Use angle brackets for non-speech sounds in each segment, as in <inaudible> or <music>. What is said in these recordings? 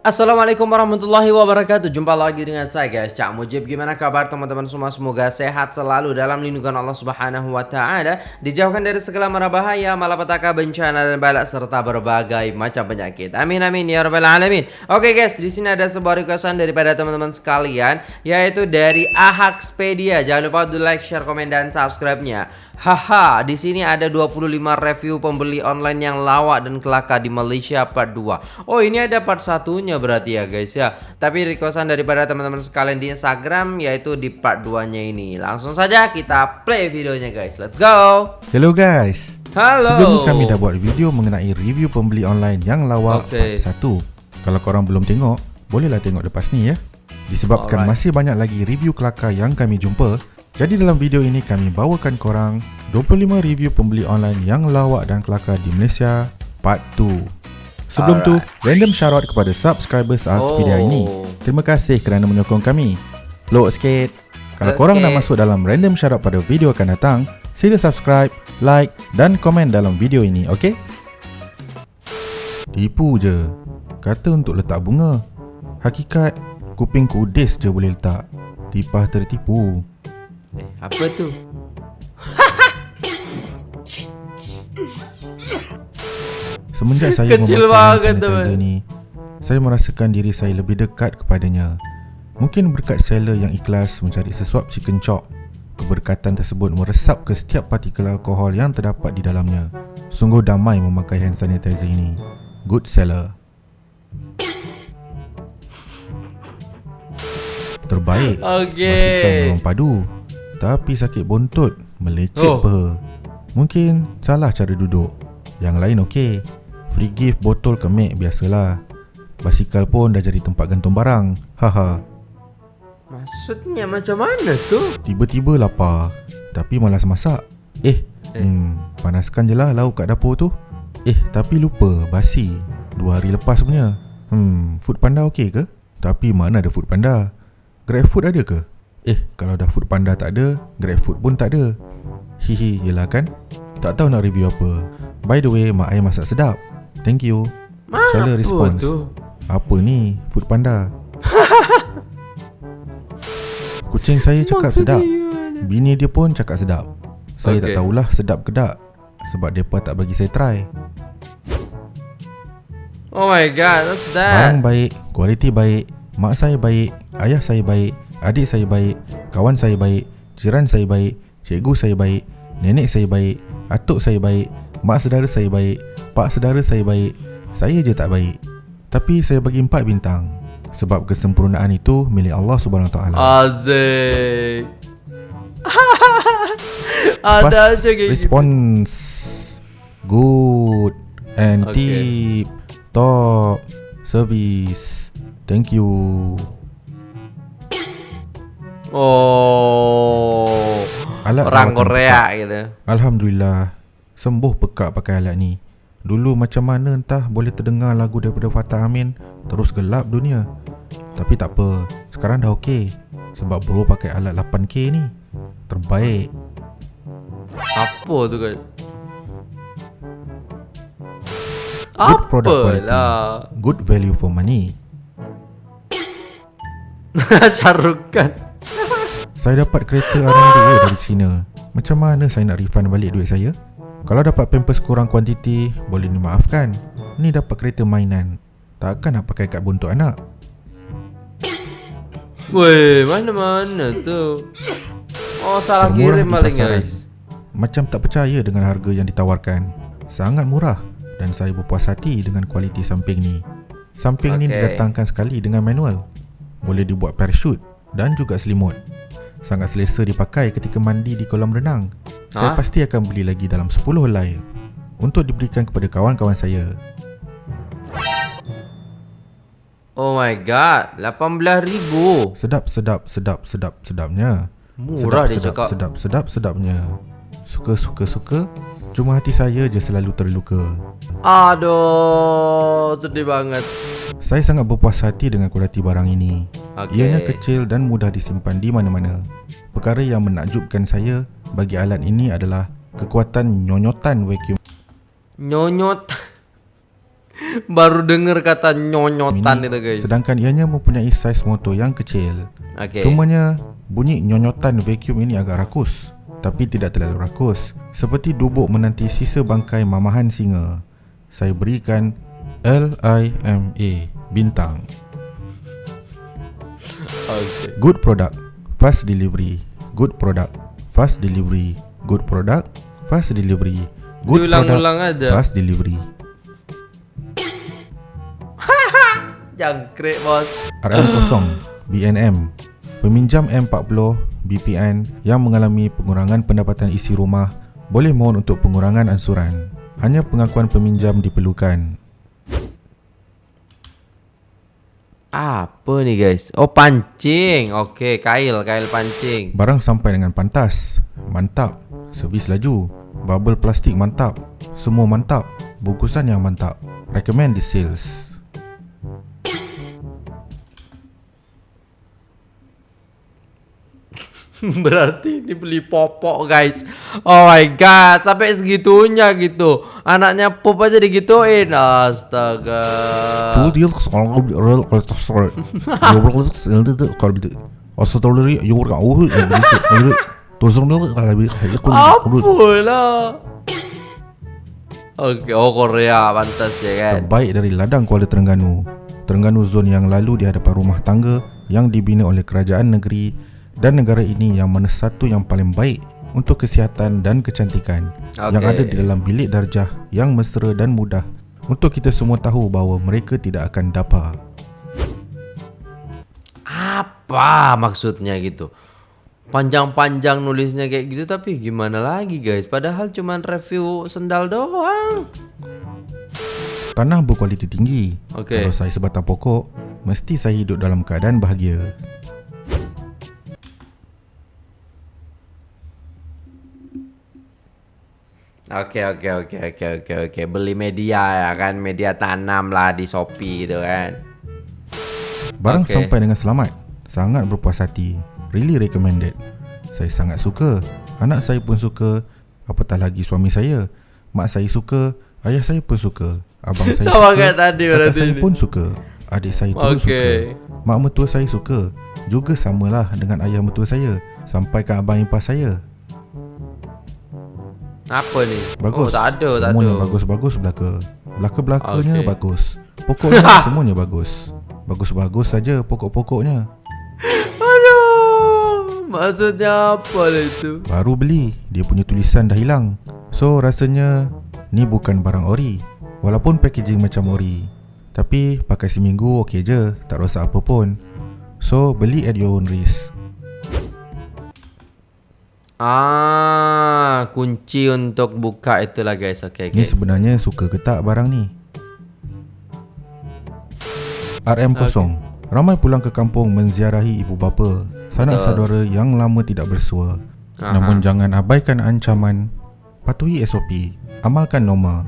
Assalamualaikum warahmatullahi wabarakatuh. Jumpa lagi dengan saya guys. Cak Mujib Gimana kabar teman-teman semua? Semoga sehat selalu dalam lindungan Allah subhanahu wa ta'ala. Dijauhkan dari segala mara bahaya Malapetaka, bencana dan balak Serta berbagai macam penyakit. Amin amin ya rabbal alamin. Oke guys di sini ada sebuah requestan daripada teman-teman sekalian Yaitu dari Ahaxpedia Jangan lupa untuk like, share, komen, dan subscribe-nya Haha, di sini ada 25 review pembeli online yang lawak dan kelaka di Malaysia part 2. Oh, ini ada part satunya berarti ya guys ya. Tapi requestan daripada teman-teman sekalian di Instagram yaitu di part 2-nya ini. Langsung saja kita play videonya guys. Let's go. Hello guys. Halo. Sebelum kami dah buat video mengenai review pembeli online yang lawak okay. part 1. Kalau korang belum tengok, bolehlah tengok lepas ni ya. Disebabkan Alright. masih banyak lagi review kelakar yang kami jumpa, jadi dalam video ini kami bawakan korang 25 review pembeli online yang lawak dan kelakar di Malaysia part 2. Sebelum Alright. tu, random shoutout kepada subscribers Aspedia oh. ini. Terima kasih kerana menyokong kami. Load sikit. Kalau korang sikit. nak masuk dalam random shoutout pada video akan datang, sila subscribe, like dan komen dalam video ini, okey? Tipu je. Kata untuk letak bunga. Hakikat, kuping kudis je boleh letak. Tipah tertipu. Eh, apa tu? Semenjak saya Kecil memakai sanitizer ni, saya merasakan diri saya lebih dekat kepadanya. Mungkin berkat seller yang ikhlas mencari sesuap chicken chop, keberkatan tersebut meresap ke setiap partikel alkohol yang terdapat di dalamnya. Sungguh damai memakai hand sanitizer ini. Good seller. Terbaik. Okay. Masukkan ruang padu. Tapi sakit bontot Melecet oh. peha Mungkin salah cara duduk Yang lain okey Free gift botol kemek biasalah Basikal pun dah jadi tempat gantung barang Haha Maksudnya macam mana tu? Tiba-tiba lapar Tapi malas masak Eh, eh. Hmm, Panaskan je lah lauk kat dapur tu Eh tapi lupa Basi Dua hari lepas punya Hmm Food panda okey ke? Tapi mana ada food panda? Grab food ada ke? Eh, kalau dah food panda tak ada, grab food pun tak ada. Hihi, yelah kan? Tak tahu nak review apa. By the way, mak ayah masak sedap. Thank you. Salah response. Tu? Apa ni? Food panda. Kucing saya cakap sedap. Bini dia pun cakap sedap. Saya okay. tak tahulah sedap ke tak. Sebab depa tak bagi saya try. Oh my god, what's that? Barang baik, kualiti baik, mak saya baik, ayah saya baik, Adik saya baik Kawan saya baik Jiran saya baik Cikgu saya baik Nenek saya baik Atuk saya baik Mak saudara saya baik Pak saudara saya baik Saya je tak baik. Tapi saya bagi empat bintang. Sebab kesempurnaan itu Milik Allah subhanahu SWT Azik <laughs> Ada kayak response. Good And okay. tip. Top Service. Thank you Oh. Alat orang Korea gitu. Alhamdulillah. Sembuh pekak pakai alat ni. Dulu macam mana entah boleh terdengar lagu daripada Fatah Amin terus gelap dunia. Tapi tak apa. Sekarang dah okey. Sebab bro pakai alat 8K ni. Terbaik. Apa tu kan? Good product quality. Good value for money. <laughs> Carukan. Saya dapat kereta arang dua dari China. Macam mana saya nak refund balik duit saya? Kalau dapat pampers kurang kuantiti, boleh dimaafkan. Ni dapat kereta mainan. Takkan nak pakai kat buntut anak? Weh, mana-mana tu? Oh, salah kirim maling guys. Macam tak percaya dengan harga yang ditawarkan. Sangat murah dan saya berpuas hati dengan kualiti samping ni. Samping okay. ni didatangkan sekali dengan manual. Boleh dibuat parachute dan juga selimut. Sangat selesa dipakai ketika mandi di kolam renang. Ha? Saya pasti akan beli lagi dalam 10 helai untuk diberikan kepada kawan-kawan saya. Oh my god, 18,000. Sedap sedap sedap sedap sedapnya. Murah sedap, dia sedap, cakap. Sedap sedap sedapnya. Suka suka suka. Cuma hati saya je selalu terluka. Aduh, sedih banget. Saya sangat berpuas hati dengan kualiti barang ini. Okay. Ianya kecil dan mudah disimpan di mana-mana. Perkara yang menakjubkan saya bagi alat ini adalah kekuatan nyonyotan vacuum. Nyonyot. <laughs> Baru dengar kata nyonyotan Mini, itu guys. Sedangkan ianya mempunyai saiz motor yang kecil. Okey. Cumanya bunyi nyonyotan vacuum ini agak rakus. Tapi tidak terlalu rakus. Seperti dubuk menanti sisa bangkai mamahan singa. Saya berikan L-I-M-A bintang. Okay. Good product, fast delivery. Good product, fast delivery. Good product, fast delivery. Good Diulang-ulang product, aja. fast delivery. <laughs> Jangkrik bos. RM0 BNM Peminjam M40 BPN yang mengalami pengurangan pendapatan isi rumah boleh mohon untuk pengurangan ansuran. Hanya pengakuan peminjam diperlukan. Apa nih guys? Oh pancing. Okey, kail, kail pancing. Barang sampai dengan pantas. Mantap. Servis laju. Bubble plastik mantap. Semua mantap. Bungkusan yang mantap. Recommend di sales. <laughs> Berarti ini beli popok guys. Oh my god, sampai segitunya gitu. Anaknya pop aja digituin. Astaga. The carbon. Also tolerate you work out. Terus kalau lebih Apalah. Oke, oh Korea pantas ya kan. terbaik dari ladang Kuala Terengganu. Terengganu zon yang lalu di hadapan rumah tangga yang dibina oleh kerajaan negeri dan negara ini yang mana satu yang paling baik untuk kesihatan dan kecantikan yang Okey. ada di dalam bilik darjah yang mesra dan mudah untuk kita semua tahu bahawa mereka tidak akan dapar. Apa maksudnya gitu? Panjang-panjang nulisnya kayak gitu tapi gimana lagi guys? Padahal cuman review sendal doang. Tanah berkualiti tinggi. Okey. Kalau saya sebatang pokok, mesti saya hidup dalam keadaan bahagia. Oke oke oke oke oke oke beli media ya kan media tanam lah di Shopee gitu kan. Barang Okey. sampai dengan selamat. Sangat berpuas hati. Really recommended. Saya sangat suka. Anak saya pun suka. Apatah lagi suami saya. Mak saya suka. Ayah saya pun suka. Abang <laughs> saya Sama suka. tadi kakak saya ni. pun suka. Adik saya pun Okey. suka. Mak mertua saya suka. Juga samalah dengan ayah mertua saya. Sampai ke abang ipar saya. Apa ni? Bagus. Oh tak ada tak Semuanya ada. bagus-bagus belaka. Belaka-belakanya Okey. bagus. Pokoknya semuanya bagus. Bagus-bagus saja pokok-pokoknya. Aduh. Maksudnya apa lah itu? Baru beli, dia punya tulisan dah hilang. So rasanya ni bukan barang ori. Walaupun packaging macam ori. Tapi pakai seminggu okey je, tak rosak apa pun. So beli at your own risk. Ah, kunci untuk buka itulah guys. Okey Ni okey. sebenarnya suka ke tak barang ni? RM0 Ramai pulang ke kampung menziarahi ibu bapa Sanak Betul. saudara yang lama tidak bersua Aha. Namun jangan abaikan ancaman Patuhi SOP Amalkan norma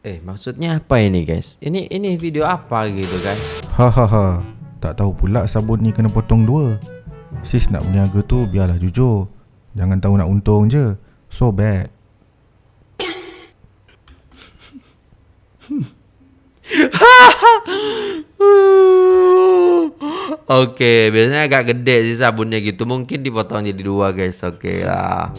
Eh, maksudnya apa ini guys? Ini ini video apa gitu kan? Hahaha Tak tahu pula sabun ni kena potong dua Sis nak berniaga tu biarlah jujur Jangan tahu nak untung je So bad <laughs> Okey, biasanya agak gede sih sabunnya gitu. Mungkin dipotong jadi dua guys. Okey lah.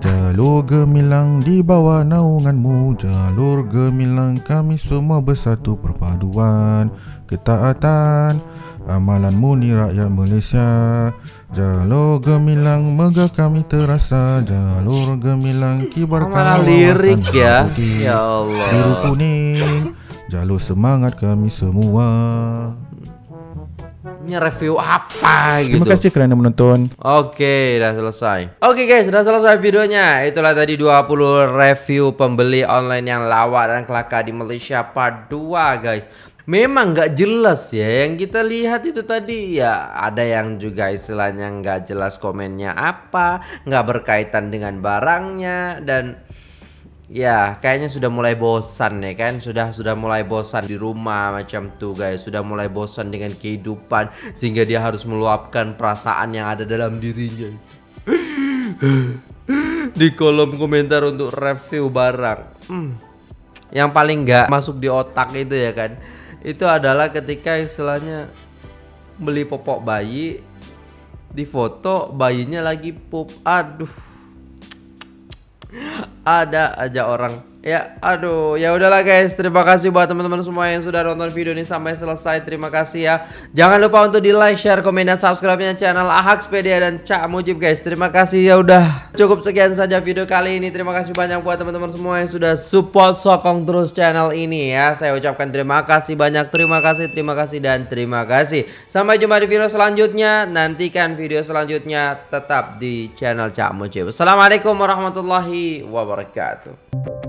Jalur gemilang di bawah naunganmu Jalur gemilang kami semua bersatu perpaduan Ketaatan Amalanmu ni rakyat Malaysia Jalur gemilang megah kami terasa Jalur gemilang kibarkan Malah wawasan lirik ya. putih. Ya Allah. Biru kuning Jalur semangat kami semua Ini review apa gitu? Terima kasih kerana menonton Oke, udah selesai. Oke guys, sudah selesai videonya. Itulah tadi 20 review pembeli online yang lawak dan kelaka di Malaysia part 2 guys. Memang nggak jelas ya yang kita lihat itu tadi ya ada yang juga istilahnya nggak jelas komennya apa nggak berkaitan dengan barangnya dan Ya, kayaknya sudah mulai bosan ya kan? Sudah sudah mulai bosan di rumah macam tuh guys. Sudah mulai bosan dengan kehidupan sehingga dia harus meluapkan perasaan yang ada dalam dirinya. <sighs> di kolom komentar untuk review barang. Hmm. Yang paling nggak masuk di otak itu ya kan, itu adalah ketika istilahnya beli popok bayi, di foto bayinya lagi pup, aduh, ada aja orang Ya, aduh, ya udahlah guys. Terima kasih buat teman-teman semua yang sudah nonton video ini sampai selesai. Terima kasih ya. Jangan lupa untuk di like, share, komen, dan subscribe-nya channel Ahakspedia dan Cak Mujib guys. Terima kasih ya udah. Cukup sekian saja video kali ini. Terima kasih banyak buat teman-teman semua yang sudah support sokong terus channel ini ya. Saya ucapkan terima kasih banyak. Terima kasih, terima kasih dan terima kasih. Sampai jumpa di video selanjutnya. Nantikan video selanjutnya tetap di channel Cak Mujib. Assalamualaikum warahmatullahi wabarakatuh.